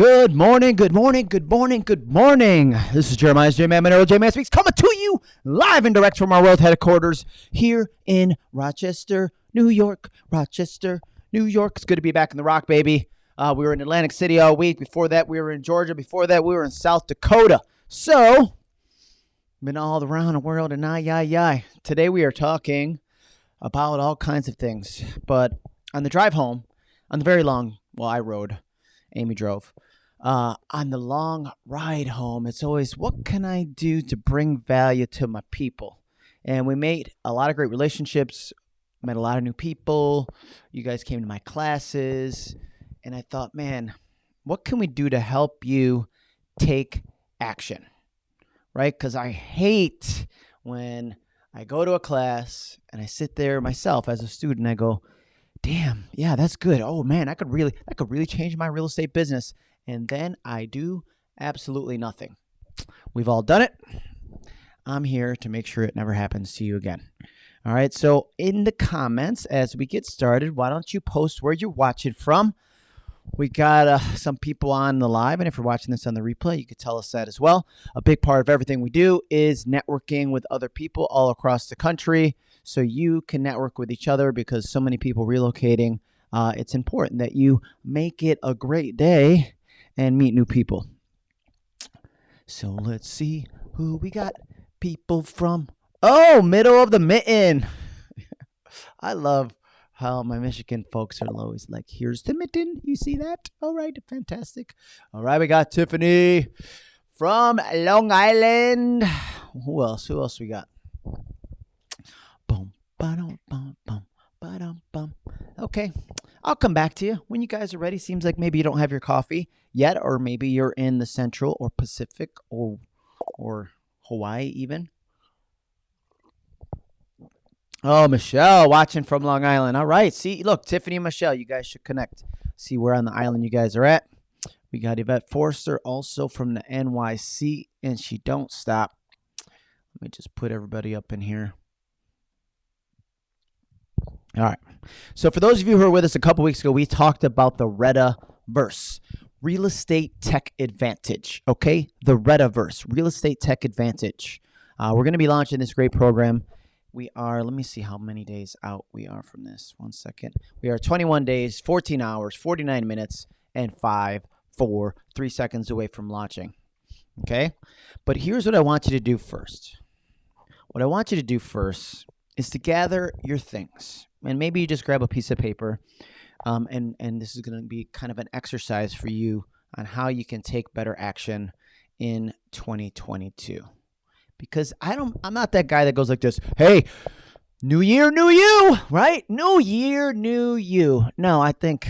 Good morning, good morning, good morning, good morning. This is Jeremiah's J Man Monero J Man Speaks coming to you live and direct from our world headquarters here in Rochester, New York. Rochester, New York. It's good to be back in the rock, baby. Uh, we were in Atlantic City all week. Before that, we were in Georgia. Before that, we were in South Dakota. So, been all around the world and ay, ay, ay. Today, we are talking about all kinds of things. But on the drive home, on the very long, well, I rode, Amy drove. Uh, on the long ride home, it's always what can I do to bring value to my people? And we made a lot of great relationships, met a lot of new people. You guys came to my classes, and I thought, man, what can we do to help you take action? Right? Because I hate when I go to a class and I sit there myself as a student, I go, damn, yeah, that's good. Oh man, I could really I could really change my real estate business. And then I do absolutely nothing. We've all done it. I'm here to make sure it never happens to you again. All right. So in the comments as we get started, why don't you post where you're watching from? We got uh, some people on the live, and if you're watching this on the replay, you could tell us that as well. A big part of everything we do is networking with other people all across the country so you can network with each other because so many people relocating. Uh, it's important that you make it a great day and meet new people. So let's see who we got. People from, oh, middle of the mitten. I love how my Michigan folks are always like, here's the mitten. You see that? All right, fantastic. All right, we got Tiffany from Long Island. Who else? Who else we got? Boom, ba-dum, bum, bum, ba-dum, bum. Okay, I'll come back to you when you guys are ready. Seems like maybe you don't have your coffee yet, or maybe you're in the Central or Pacific or or Hawaii even. Oh, Michelle watching from Long Island. All right. See, look, Tiffany and Michelle, you guys should connect. See where on the island you guys are at. We got Yvette Forster also from the NYC, and she don't stop. Let me just put everybody up in here. All right. So for those of you who were with us a couple weeks ago, we talked about the Retta verse, real estate tech advantage. Okay, the Retta verse, real estate tech advantage. Uh, we're going to be launching this great program we are, let me see how many days out we are from this. One second. We are 21 days, 14 hours, 49 minutes, and 5, 4, 3 seconds away from launching. Okay? But here's what I want you to do first. What I want you to do first is to gather your things. And maybe you just grab a piece of paper. Um, and, and this is going to be kind of an exercise for you on how you can take better action in 2022 because I don't I'm not that guy that goes like this, "Hey, new year, new you," right? New year, new you. No, I think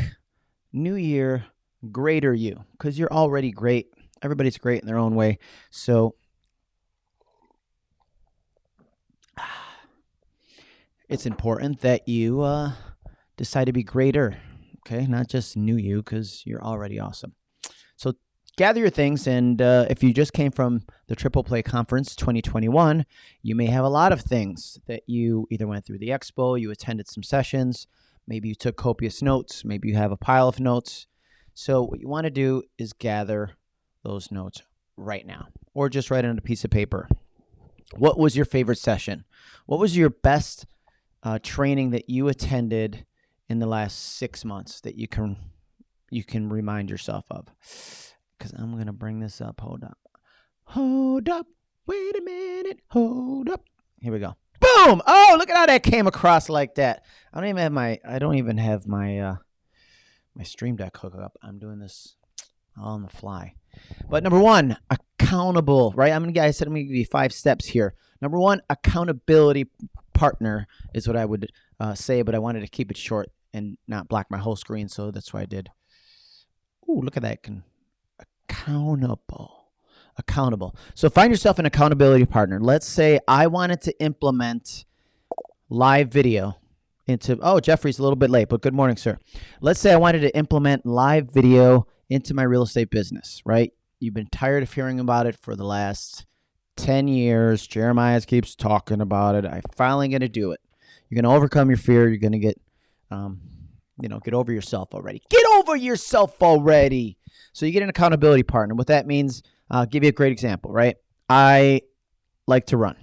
new year, greater you cuz you're already great. Everybody's great in their own way. So it's important that you uh, decide to be greater, okay? Not just new you cuz you're already awesome. So gather your things. And uh, if you just came from the Triple Play Conference 2021, you may have a lot of things that you either went through the expo, you attended some sessions, maybe you took copious notes, maybe you have a pile of notes. So, what you want to do is gather those notes right now, or just write it on a piece of paper. What was your favorite session? What was your best uh, training that you attended in the last six months that you can you can remind yourself of? because I'm to bring this up. Hold up. Hold up. Wait a minute. Hold up. Here we go. Boom! Oh, look at how that came across like that. I don't even have my I don't even have my uh my stream deck hook up. I'm doing this on the fly. But number one, accountable, right? I'm gonna I said I'm gonna give you five steps here. Number one, accountability partner is what I would uh, say, but I wanted to keep it short and not block my whole screen, so that's why I did. Ooh, look at that! Can accountable. Accountable. So find yourself an accountability partner. Let's say I wanted to implement live video into, oh, Jeffrey's a little bit late, but good morning, sir. Let's say I wanted to implement live video into my real estate business, right? You've been tired of hearing about it for the last 10 years. Jeremiah keeps talking about it. I'm finally going to do it. You're going to overcome your fear. You're going to get, um, you know, get over yourself already. Get over yourself already. So you get an accountability partner. What that means, I'll give you a great example, right? I like to run.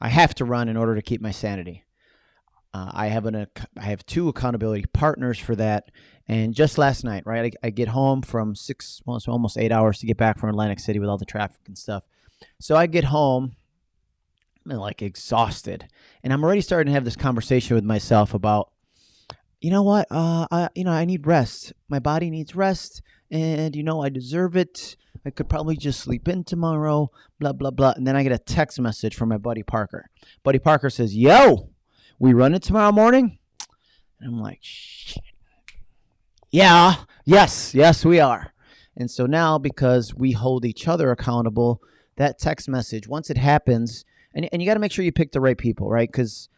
I have to run in order to keep my sanity. Uh, I have an I have two accountability partners for that. And just last night, right, I, I get home from six, well, almost eight hours to get back from Atlantic City with all the traffic and stuff. So I get home, I'm like exhausted, and I'm already starting to have this conversation with myself about, you know what, uh, I, you know, I need rest. My body needs rest, and you know, I deserve it. I could probably just sleep in tomorrow, blah blah blah. And then I get a text message from my buddy Parker. Buddy Parker says, "Yo, we run it tomorrow morning?" And I'm like, "Shit." Yeah, yes, yes, we are. And so now, because we hold each other accountable, that text message, once it happens, and, and you got to make sure you pick the right people, right? Because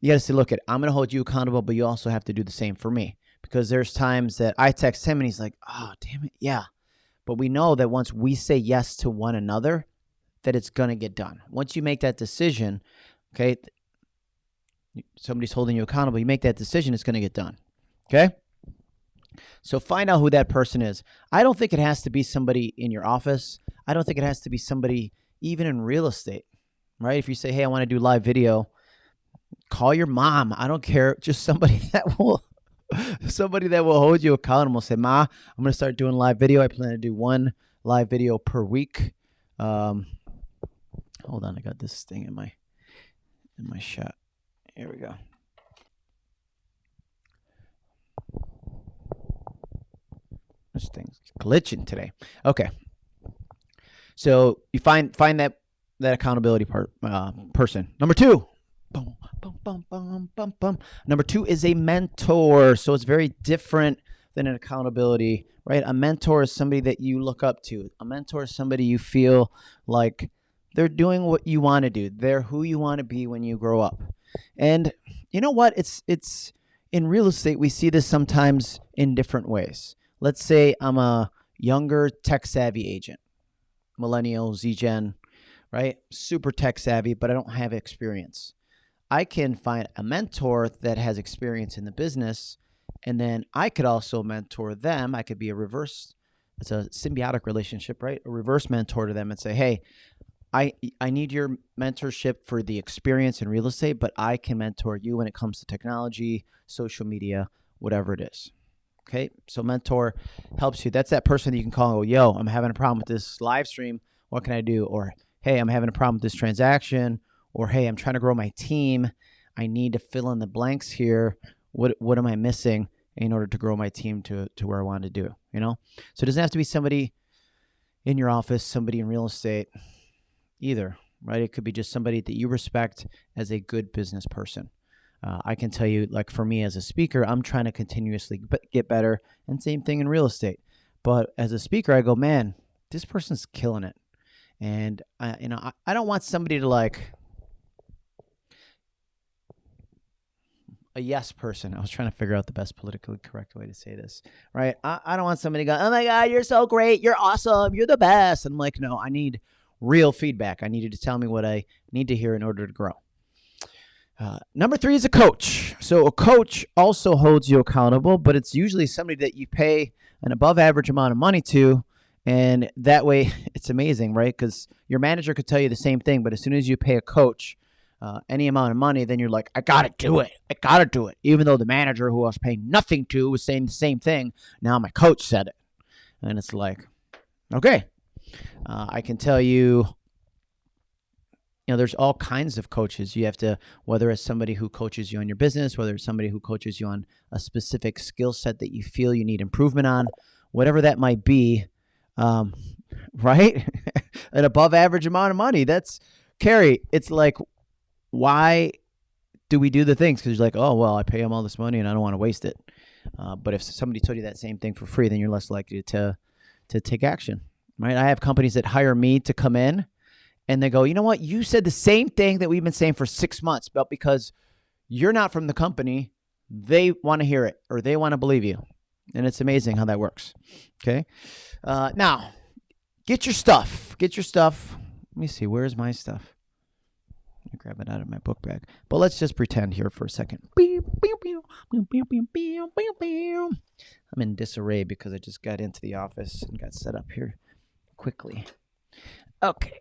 you got to say, look, at I'm going to hold you accountable, but you also have to do the same for me. Because there's times that I text him and he's like, oh, damn it, yeah. But we know that once we say yes to one another, that it's going to get done. Once you make that decision, okay, somebody's holding you accountable, you make that decision, it's going to get done. Okay? So find out who that person is. I don't think it has to be somebody in your office. I don't think it has to be somebody even in real estate, right? If you say, hey, I want to do live video, call your mom. I don't care. Just somebody that will. Somebody that will hold you accountable. Say, Ma, I'm going to start doing live video. I plan to do one live video per week. Um, hold on, I got this thing in my in my shot. Here we go. This thing's glitching today. Okay. So you find find that that accountability part uh, person. Number two. Boom, boom, boom, boom, boom, boom. Number two is a mentor. So it's very different than an accountability, right? A mentor is somebody that you look up to. A mentor is somebody you feel like they're doing what you want to do. They're who you want to be when you grow up. And you know what? It's it's in real estate we see this sometimes in different ways let's say I'm a younger tech savvy agent, millennial, Z Gen, right? Super tech savvy, but I don't have experience. I can find a mentor that has experience in the business, and then I could also mentor them. I could be a reverse, it's a symbiotic relationship, right? A reverse mentor to them and say, hey, I, I need your mentorship for the experience in real estate, but I can mentor you when it comes to technology, social media, whatever it is. Okay, so mentor helps you. That's that person that you can call and go, "Yo, I'm having a problem with this live stream. What can I do?" Or, "Hey, I'm having a problem with this transaction." Or, "Hey, I'm trying to grow my team. I need to fill in the blanks here. What what am I missing in order to grow my team to to where I want to do?" You know. So it doesn't have to be somebody in your office, somebody in real estate, either. Right? It could be just somebody that you respect as a good business person. Uh, I can tell you, like for me as a speaker, I'm trying to continuously get better, and same thing in real estate. But as a speaker, I go, man, this person's killing it, and I, you know, I, I don't want somebody to like a yes person. I was trying to figure out the best politically correct way to say this, right? I, I don't want somebody to go, oh my God, you're so great. You're awesome. You're the best. And I'm like, no, I need real feedback. I need you to tell me what I need to hear in order to grow. Uh, number three is a coach. So a coach also holds you accountable, but it's usually somebody that you pay an above average amount of money to. And that way, it's amazing, right? Because your manager could tell you the same thing, but as soon as you pay a coach uh, any amount of money, then you're like, I got to do it. I got to do it. Even though the manager who I was paying nothing to was saying the same thing, now my coach said it. And it's like, okay, uh, I can tell you you know there's all kinds of coaches you have to whether it's somebody who coaches you on your business whether it's somebody who coaches you on a specific skill set that you feel you need improvement on whatever that might be um, right an above average amount of money that's carrie it's like why do we do the things because you're like oh well i pay them all this money and i don't want to waste it uh, but if somebody told you that same thing for free then you're less likely to to take action right i have companies that hire me to come in and they go, you know what? You said the same thing that we've been saying for six months, but because you're not from the company, they want to hear it or they want to believe you. And it's amazing how that works. Okay. Uh, now, get your stuff. Get your stuff. Let me see. Where's my stuff? Grab it out of my book bag. But let's just pretend here for a second. I'm in disarray because I just got into the office and got set up here quickly. Okay.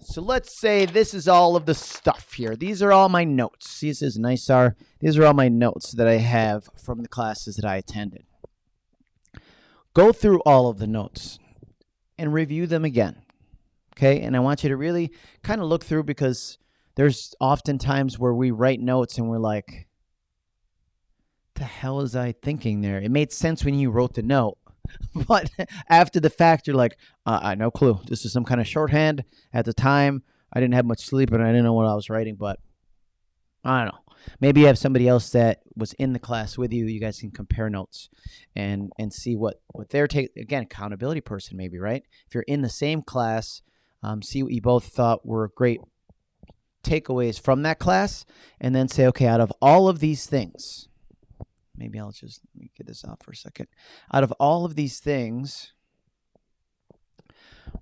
So let's say this is all of the stuff here. These are all my notes. This is nice are. These are all my notes that I have from the classes that I attended. Go through all of the notes and review them again. Okay? And I want you to really kind of look through because there's often times where we write notes and we're like, the hell is I thinking there? It made sense when you wrote the note, but after the fact, you're like, uh, I no clue. This is some kind of shorthand. At the time, I didn't have much sleep and I didn't know what I was writing, but I don't know. Maybe you have somebody else that was in the class with you. You guys can compare notes and and see what what their take. Again, accountability person, maybe right. If you're in the same class, um, see what you both thought were great takeaways from that class, and then say, okay, out of all of these things, maybe I'll just let me get this out for a second. Out of all of these things,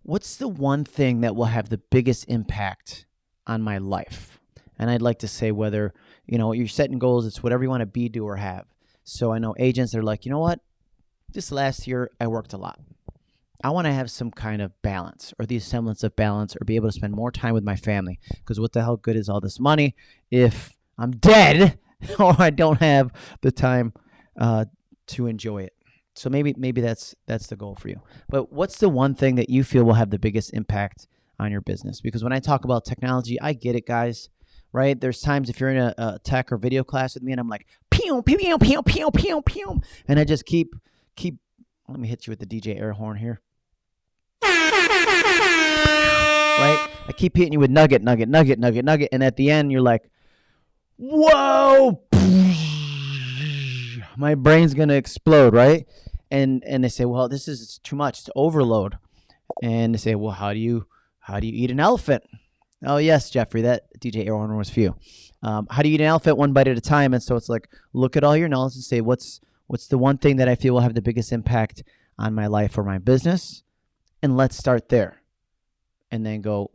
what's the one thing that will have the biggest impact on my life? And I'd like to say whether, you know, you're setting goals, it's whatever you want to be, do, or have. So I know agents are like, you know what? This last year, I worked a lot. I want to have some kind of balance or the semblance of balance or be able to spend more time with my family. Because what the hell good is all this money if I'm dead or I don't have the time uh, to enjoy it. So maybe maybe that's that's the goal for you. But what's the one thing that you feel will have the biggest impact on your business? Because when I talk about technology, I get it, guys. Right? There's times if you're in a, a tech or video class with me, and I'm like, pew pew pew pew pew pew pew, and I just keep keep. Let me hit you with the DJ air horn here. Right? I keep hitting you with nugget, nugget, nugget, nugget, nugget, and at the end you're like, whoa! My brain's gonna explode right? And and they say well this is too much. It's overload. And they say well how do you how do you eat an elephant? Oh yes jeffrey that dj airhorn was for you. Um, how do you eat an elephant one bite at a time? And so it's like look at all your knowledge and say what's what's the one thing that i feel will have the biggest impact on my life or my business and let's start there and then go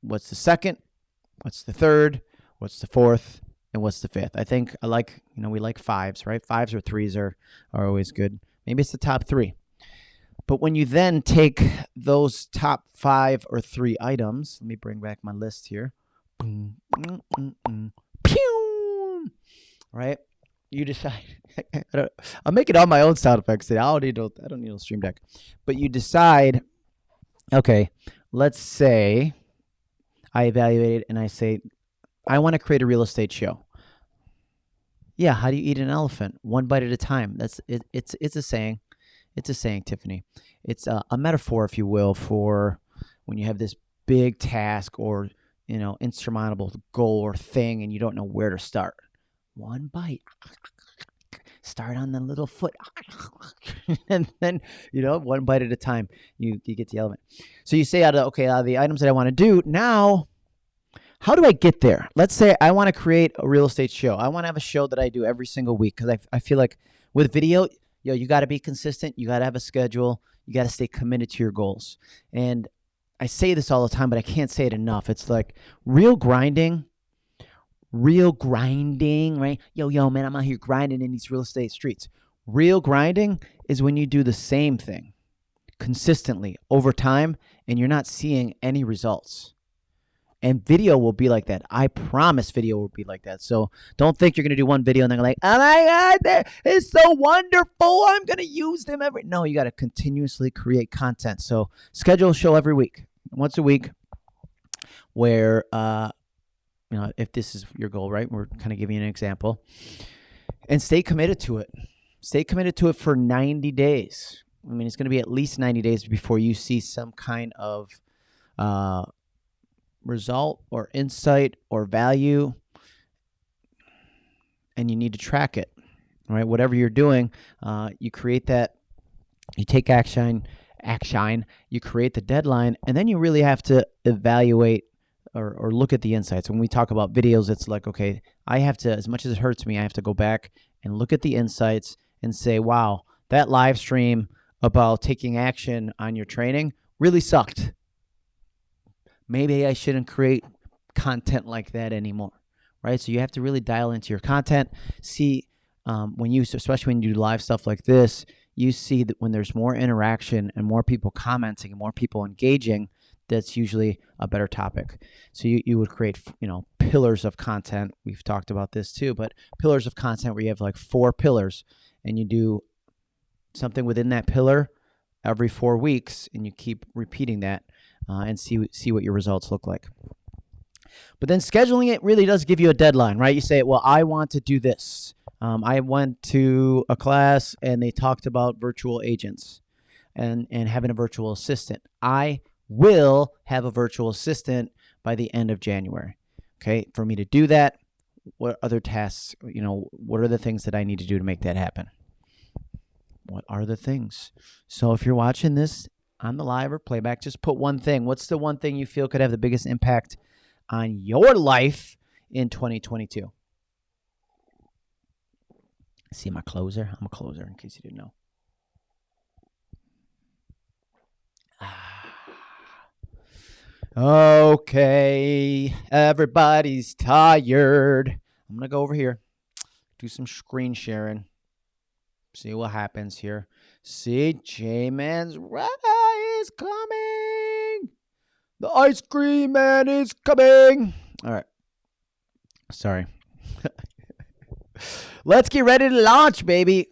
what's the second what's the third what's the fourth and what's the fifth? I think I like, you know, we like fives, right? Fives or threes are, are always good. Maybe it's the top three. But when you then take those top five or three items, let me bring back my list here. Pew! Right? You decide. I'll make it all my own sound effects. I don't need I don't need a stream deck. But you decide, okay, let's say I evaluate it and I say, I want to create a real estate show. Yeah, how do you eat an elephant? One bite at a time. That's it, it's it's a saying. It's a saying, Tiffany. It's a, a metaphor, if you will, for when you have this big task or you know insurmountable goal or thing, and you don't know where to start. One bite. Start on the little foot, and then you know one bite at a time. You you get the element So you say out of okay, out of the items that I want to do now, how do I get there? Let's say I want to create a real estate show. I want to have a show that I do every single week because I, I feel like with video, yo, you got to be consistent. You got to have a schedule. You got to stay committed to your goals. And I say this all the time, but I can't say it enough. It's like real grinding, real grinding, right? Yo, yo, man, I'm out here grinding in these real estate streets. Real grinding is when you do the same thing consistently over time and you're not seeing any results. And video will be like that. I promise video will be like that. So don't think you're going to do one video and then like, oh my God, it's so wonderful. I'm going to use them every. No, you got to continuously create content. So schedule a show every week, once a week, where, uh, you know, if this is your goal, right? We're kind of giving you an example and stay committed to it. Stay committed to it for 90 days. I mean, it's going to be at least 90 days before you see some kind of, uh, result or insight or value and you need to track it right whatever you're doing uh, you create that you take action action you create the deadline and then you really have to evaluate or, or look at the insights when we talk about videos it's like okay i have to as much as it hurts me i have to go back and look at the insights and say wow that live stream about taking action on your training really sucked maybe I shouldn't create content like that anymore, right? So you have to really dial into your content. See um, when you, especially when you do live stuff like this, you see that when there's more interaction and more people commenting and more people engaging, that's usually a better topic. So you, you would create, you know, pillars of content. We've talked about this too, but pillars of content where you have like four pillars and you do something within that pillar every four weeks and you keep repeating that uh, and see see what your results look like. But then scheduling it really does give you a deadline, right? You say, well, I want to do this. Um, I went to a class and they talked about virtual agents and, and having a virtual assistant. I will have a virtual assistant by the end of January. Okay. For me to do that, what other tasks, you know, what are the things that I need to do to make that happen? What are the things? So if you're watching this on the live or playback, just put one thing. What's the one thing you feel could have the biggest impact on your life in 2022? See my closer? I'm a closer in case you didn't know. Ah. Okay, everybody's tired. I'm going to go over here, do some screen sharing, see what happens here. See, J Man's Red Eye is coming. The ice cream man is coming. All right. Sorry. Let's get ready to launch, baby.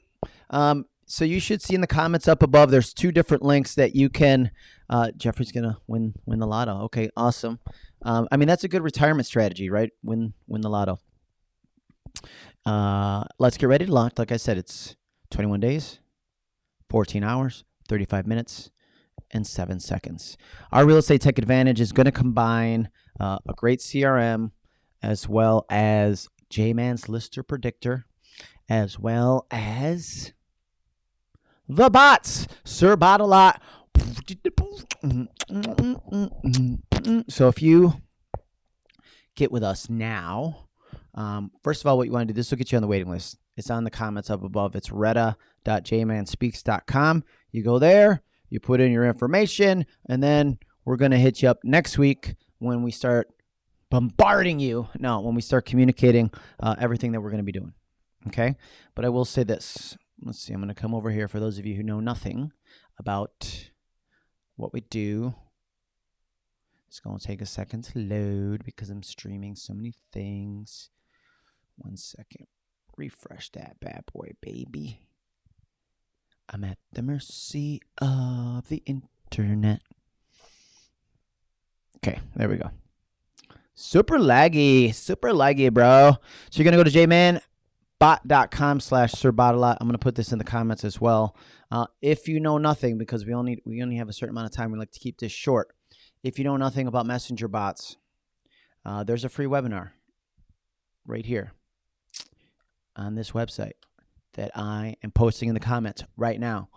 Um, so you should see in the comments up above. There's two different links that you can. Uh, Jeffrey's gonna win win the lotto. Okay, awesome. Um, I mean that's a good retirement strategy, right? Win win the lotto. Uh, let's get ready to launch. Like I said, it's 21 days, 14 hours, 35 minutes, and seven seconds. Our real estate tech advantage is going to combine uh, a great CRM as well as J-Man's Lister Predictor, as well as the bots. Sir Bot a lot. So if you get with us now, um, first of all, what you want to do, this will get you on the waiting list. It's on the comments up above. It's retta.jmanspeaks.com. You go there, you put in your information, and then we're going to hit you up next week when we start bombarding you. No, when we start communicating uh, everything that we're going to be doing. Okay. But I will say this let's see, I'm going to come over here for those of you who know nothing about what we do. It's going to take a second to load because I'm streaming so many things. One second. Refresh that bad boy, baby. I'm at the mercy of the internet. Okay, there we go. Super laggy, super laggy, bro. So you're to go to J-Man bot.com slash sirbotalot. I'm going to put this in the comments as well. Uh, if you know nothing, because we only we only have a certain amount of time, we like to keep this short. If you know nothing about messenger bots, uh, there's a free webinar right here on this website that I am posting in the comments right now.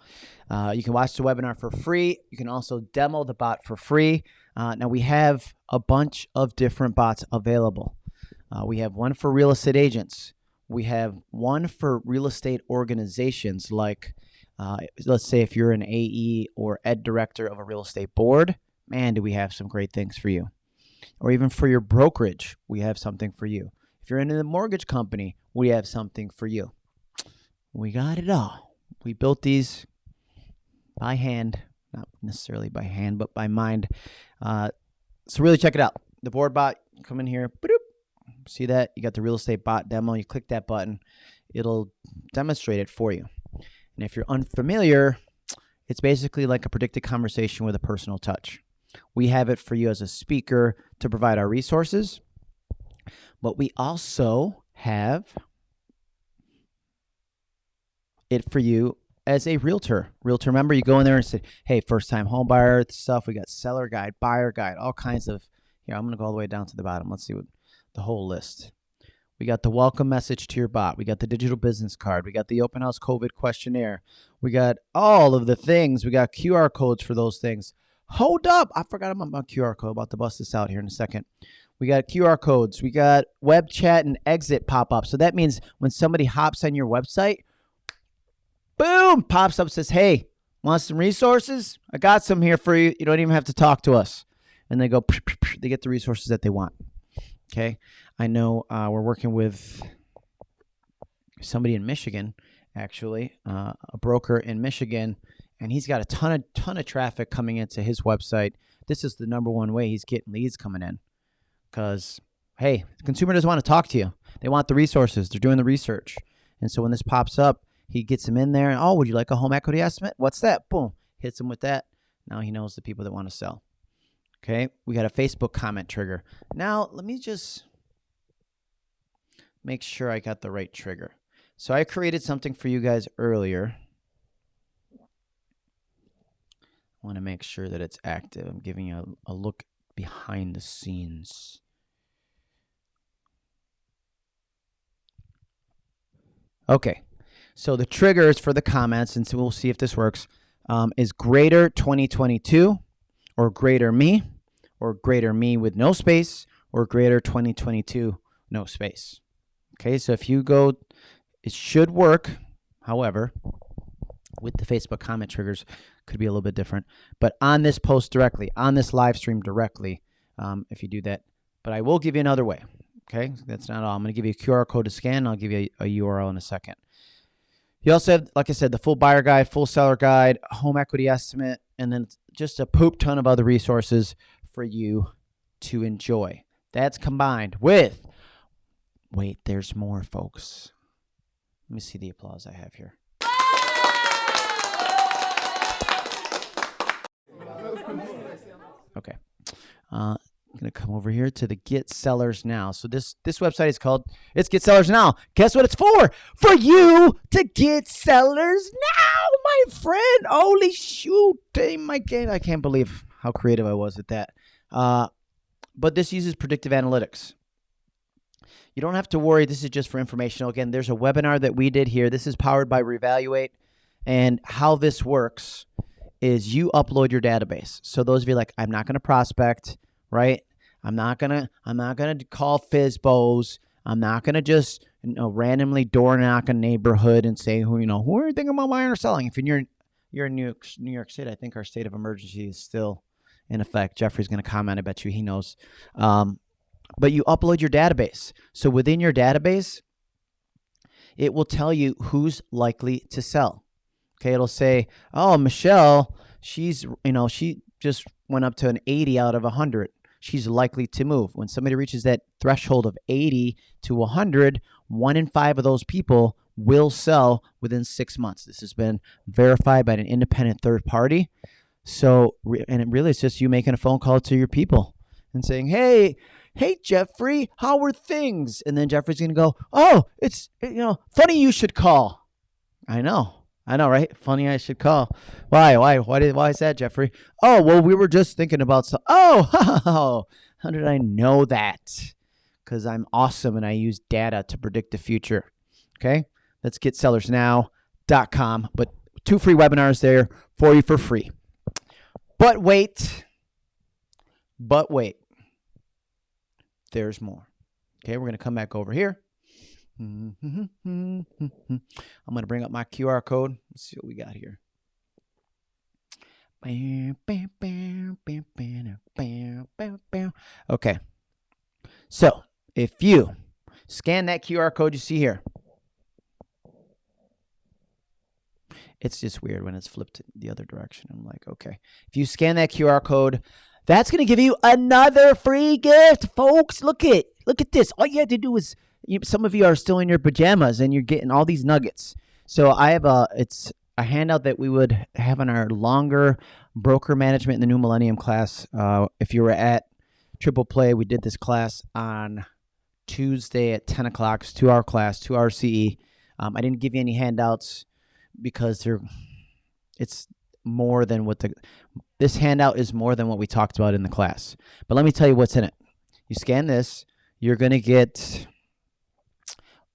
Uh, you can watch the webinar for free. You can also demo the bot for free. Uh, now we have a bunch of different bots available. Uh, we have one for real estate agents. We have one for real estate organizations, like uh, let's say if you're an AE or ed director of a real estate board, man, do we have some great things for you. Or even for your brokerage, we have something for you. If you're in the mortgage company, we have something for you. We got it all. We built these by hand, not necessarily by hand, but by mind. Uh, so really check it out. The board bot, come in here, boop, See that? You got the real estate bot demo. You click that button, it'll demonstrate it for you. And if you're unfamiliar, it's basically like a predicted conversation with a personal touch. We have it for you as a speaker to provide our resources, but we also have it for you as a realtor. Realtor member, you go in there and say, hey, first time home buyer stuff. We got seller guide, buyer guide, all kinds of. Here, I'm going to go all the way down to the bottom. Let's see what the whole list. We got the welcome message to your bot. We got the digital business card. We got the open house COVID questionnaire. We got all of the things. We got QR codes for those things. Hold up. I forgot about my QR code. About to bust this out here in a second. We got QR codes. We got web chat and exit pop up. So that means when somebody hops on your website, boom, pops up, says, Hey, want some resources? I got some here for you. You don't even have to talk to us. And they go, they get the resources that they want. Okay. I know uh, we're working with somebody in Michigan, actually, uh, a broker in Michigan, and he's got a ton of ton of traffic coming into his website. This is the number one way he's getting leads coming in, because hey, the consumer doesn't want to talk to you. They want the resources. They're doing the research, and so when this pops up, he gets them in there. And, oh, would you like a home equity estimate? What's that? Boom, hits him with that. Now he knows the people that want to sell. Okay, we got a Facebook comment trigger. Now let me just make sure I got the right trigger. So I created something for you guys earlier. I want to make sure that it's active. I'm giving you a, a look behind the scenes. Okay, so the triggers for the comments, and so we'll see if this works, um, is greater 2022 or greater me or greater me with no space or greater 2022 no space. Okay, so if you go, it should work. However, with the Facebook comment triggers, could be a little bit different. But on this post directly, on this live stream directly, um, if you do that. But I will give you another way. Okay, that's not all. I'm to give you a QR code to scan. I'll give you a, a URL in a second. You also have, like I said, the full buyer guide, full seller guide, home equity estimate, and then just a poop ton of other resources for you to enjoy. That's combined with Wait, there's more, folks. Let me see the applause I have here. Okay. Uh, I'm gonna come over here to the Get Sellers Now. So this this website is called It's Get Sellers Now. Guess what it's for? For you to get sellers now, my friend. Holy shoot! My game. I can't believe how creative I was at that. Uh, but this uses predictive analytics. You don't have to worry. This is just for informational. Again, there's a webinar that we did here. This is powered by Revaluate. And how this works is you upload your database. So those of you like, I'm not going to prospect, right? I'm not gonna I'm not gonna call FSBOs. I'm not gonna just you know randomly door knock a neighborhood and say who you know who are you thinking about buying or selling. If you're you're in New York, New York State, I think our state of emergency is still in effect. Jeffrey's going to comment. I bet you he knows. Um, but you upload your database. So within your database, it will tell you who's likely to sell. Okay, it'll say, "Oh, Michelle, she's, you know, she just went up to an 80 out of 100. She's likely to move." When somebody reaches that threshold of 80 to 100, one in 5 of those people will sell within 6 months. This has been verified by an independent third party. So, and it really is just you making a phone call to your people and saying, "Hey, hey Jeffrey, how are things? And then Jeffrey's gonna go, oh, it's you know funny you should call. I know, I know, right? Funny I should call. Why? Why? Why did? Why is that, Jeffrey? Oh, well, we were just thinking about so. Oh, how did I know that? Because I'm awesome and I use data to predict the future. Okay, let's get sellersnow.com. But two free webinars there for you for free. But wait, but wait there's more. Okay, we're to come back over here. Mm-hmm. I'm going to bring up my QR code. Let's see what we got here. Okay. So if you scan that QR code you see here, it's just weird when it's flipped the other direction. I'm like, okay. If you scan that QR code, that's going to give you another free gift, folks. Look at look at this. All you had to do is you, some of you are still in your pajamas and you're getting all these nuggets. So I have a it's a handout that we would have in our longer broker management in the new millennium class. Uh, if you were at Triple Play, we did this class on Tuesday at 10 o'clock. It's two hour class, two hour CE. Um, I didn't give you any handouts because they're it's more than what the this handout is more than what we talked about in the class. But let me tell you what's in it. You scan this, you're gonna get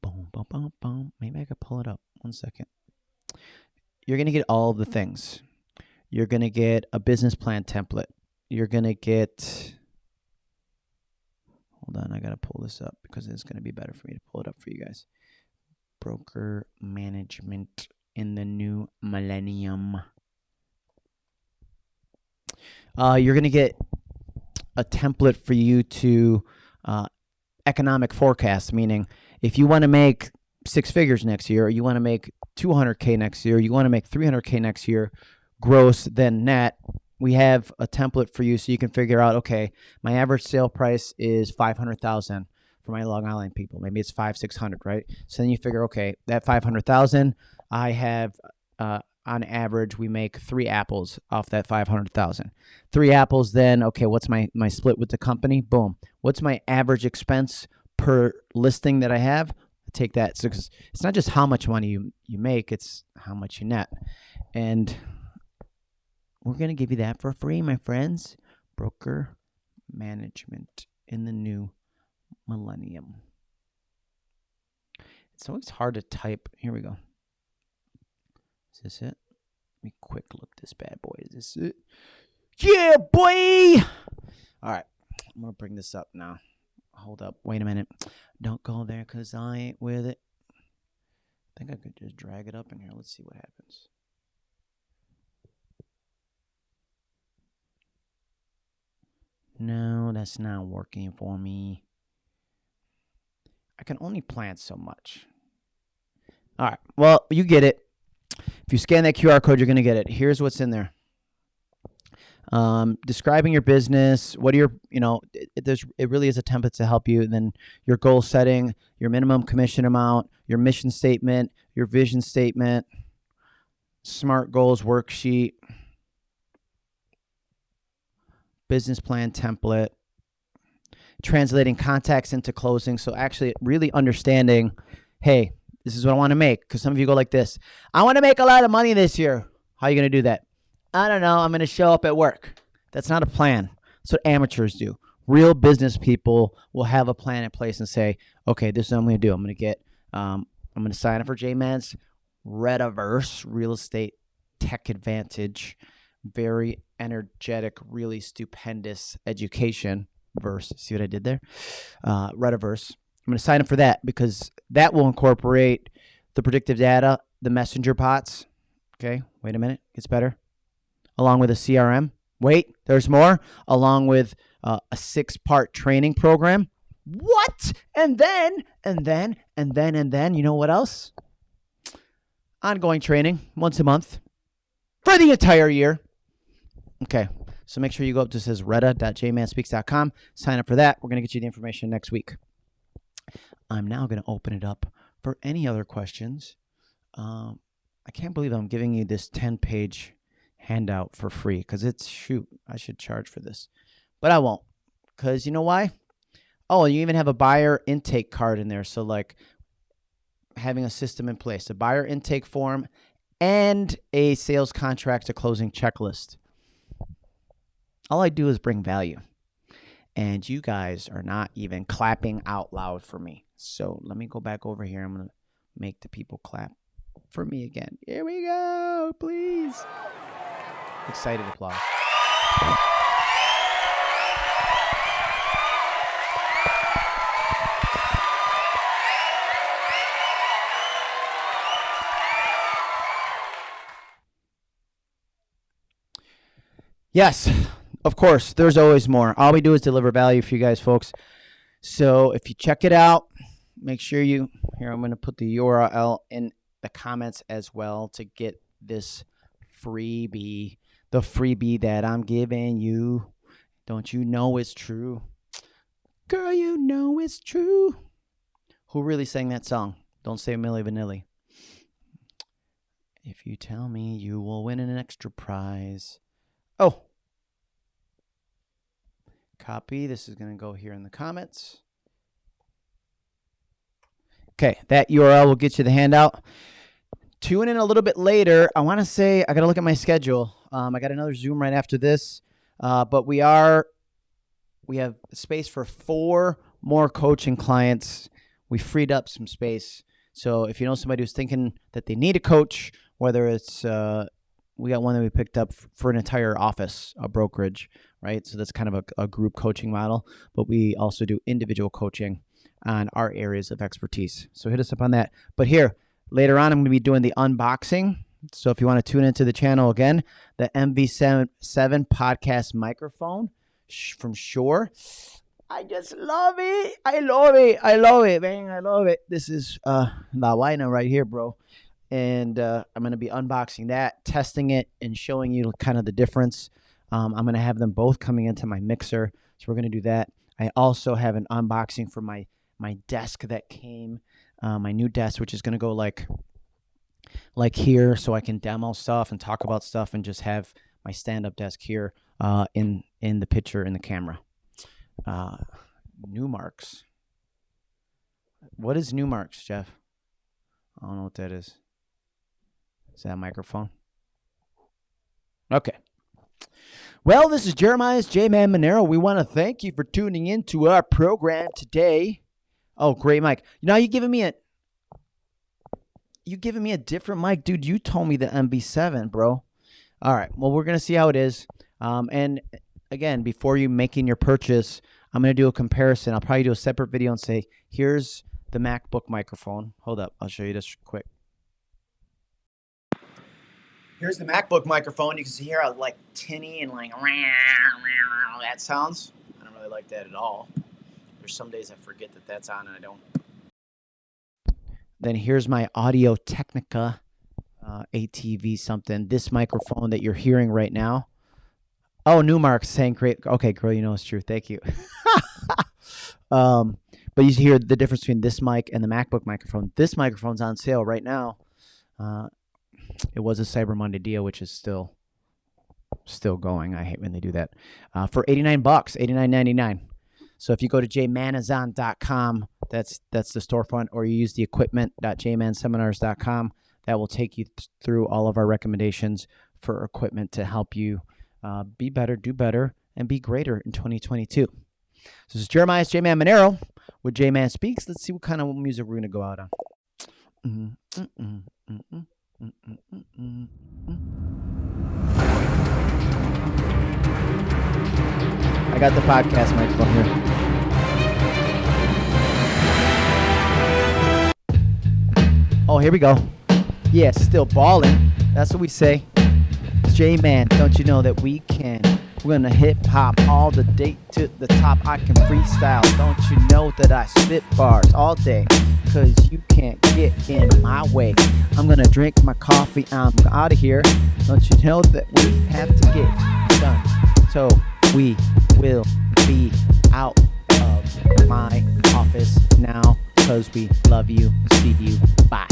boom, boom, boom, boom. Maybe I could pull it up. One second. You're gonna get all the things. You're gonna get a business plan template. You're gonna get hold on, I gotta pull this up because it's gonna be better for me to pull it up for you guys. Broker management in the new millennium. Uh, you're going to get a template for you to uh, economic forecast, meaning if you want to make six figures next year, or you want to make 200K next year, you want to make 300K next year, gross, then net, we have a template for you so you can figure out, okay, my average sale price is 500,000 for my Long Island people. Maybe it's five, 600, right? So then you figure, okay, that 500,000, I have, uh, on average, we make three apples off that 500,000. Three apples, then, okay, what's my, my split with the company? Boom. What's my average expense per listing that I have? Take that. So it's not just how much money you, you make, it's how much you net. And we're going to give you that for free, my friends. Broker management in the new millennium. It's always hard to type. Here we go. Is this it? Let me quick look this bad boy. Is this it? Yeah, boy! All right. I'm going to bring this up now. Hold up. Wait a minute. Don't go there because I ain't with it. I think I could just drag it up in here. Let's see what happens. No, that's not working for me. I can only plant so much. All right. Well, you get it. If you scan that QR code, you're going to get it. Here's what's in there. Um, describing your business, what are your, you know, it, there's, it really is a template to help you. And then your goal setting, your minimum commission amount, your mission statement, your vision statement, SMART goals worksheet, business plan template, translating contacts into closing. So actually really understanding, hey, this is what I want to make. Because some of you go like this. I want to make a lot of money this year. How are you going to do that? I don't know. I'm going to show up at work. That's not a plan. That's what amateurs do. Real business people will have a plan in place and say, okay, this is what I'm going to do. I'm going to get, um, I'm going to sign up for JMan's Rediverse Real Estate Tech Advantage. Very energetic, really stupendous education verse. See what I did there? Uh, Rediverse. I'm going to sign up for that because that will incorporate the predictive data, the messenger bots. Okay, wait a minute, gets better. Along with a CRM. Wait, there's more. Along with uh, a six part training program. What? And then, and then, and then, and then, you know what else? Ongoing training once a month for the entire year. Okay, so make sure you go up to says retta.jmanspeaks.com, sign up for that. We're going to get you the information next week. I'm now going to open it up for any other questions. Um, I can't believe I'm giving you this 10 page handout for free because it's shoot, I should charge for this, but I won't because you know why? Oh, you even have a buyer intake card in there. So, like having a system in place, a buyer intake form, and a sales contract to closing checklist. All I do is bring value. And you guys are not even clapping out loud for me. So let me go back over here. I'm going to make the people clap for me again. Here we go, please. Excited applause. Yes, of course, there's always more. All we do is deliver value for you guys, folks. So if you check it out, make sure you, here, I'm going to put the URL in the comments as well to get this freebie, the freebie that I'm giving you. Don't you know it's true? Girl, you know it's true. Who really sang that song? Don't say Milli Vanilli. If you tell me you will win an extra prize. Oh, Copy. This is going to go here in the comments. Okay, that URL will get you the handout. Tune in a little bit later. I want to say I got to look at my schedule. Um, I got another Zoom right after this, uh, but we are we have space for four more coaching clients. We freed up some space. So if you know somebody who's thinking that they need a coach, whether it's uh, we got one that we picked up for an entire office, a brokerage, right? So that's kind of a, a group coaching model, but we also do individual coaching on our areas of expertise. So hit us up on that. But here, later on, I'm going to be doing the unboxing. So if you want to tune into the channel again, the MV7 podcast microphone from Shure. I just love it. I love it. I love it, man. I love it. This is uh La Vaina right here, bro. And uh, I'm going to be unboxing that, testing it, and showing you kind of the difference. Um, I'm going to have them both coming into my mixer. So we're going to do that. I also have an unboxing for my my desk that came, uh, my new desk, which is going to go like like here, so I can demo stuff and talk about stuff, and just have my stand up desk here uh, in in the picture in the camera. Uh, Numarks. What is Numarks, Jeff? I don't know what that is. Is that a microphone? Okay. Well, this is Jeremiah's J Man Monero. We want to thank you for tuning in to our program today. Oh, great Mike. Now you're giving me a you giving me a different mic, dude. You told me the MV7, bro. All right. Well, we're gonna see how it is. Um, and again, before you making your purchase, I'm to do a comparison. I'll probably do a separate video and say, here's the MacBook microphone. Hold up. I'll show you this quick. Here's the MacBook microphone. You can see here how like tinny and like that sounds. I don't really like that at all. There's some days I forget that that's on and I don't. Then here's my Audio Technica uh, ATV something. This microphone that you're hearing right now Oh, Newmark saying great. Okay, girl, you know it's true. Thank you. um, but you hear the difference between this mic and the MacBook microphone. This microphone's on sale right now. Uh, it was a Cyber Monday deal, which is still still going. I hate when they do that. Uh, for 89 bucks, 89.99. So if you go to jmanazon.com, that's that's the storefront, or you use the equipment.jmanseminars.com, that will take you th- through all of our recommendations for equipment to help you uh, be better, do better, and be greater in 2022. So this is Jeremiah's J Man Monero with J Man Speaks. Let's see what kind of music we're going to go out on. Mm-hmm. Mm-hmm. Mm-hmm. I got the podcast microphone here. Oh, here we go. Yeah, still balling. That's what we say. J Man, don't you know that we can? We're gonna hip hop all the day to the top. I can freestyle. Don't you know that I spit bars all day? Cause you can't get in my way. I'm gonna drink my coffee. I'm out of here. Don't you know that we have to get done? So we will be out of my office now. Cause we love you. See you. Bye.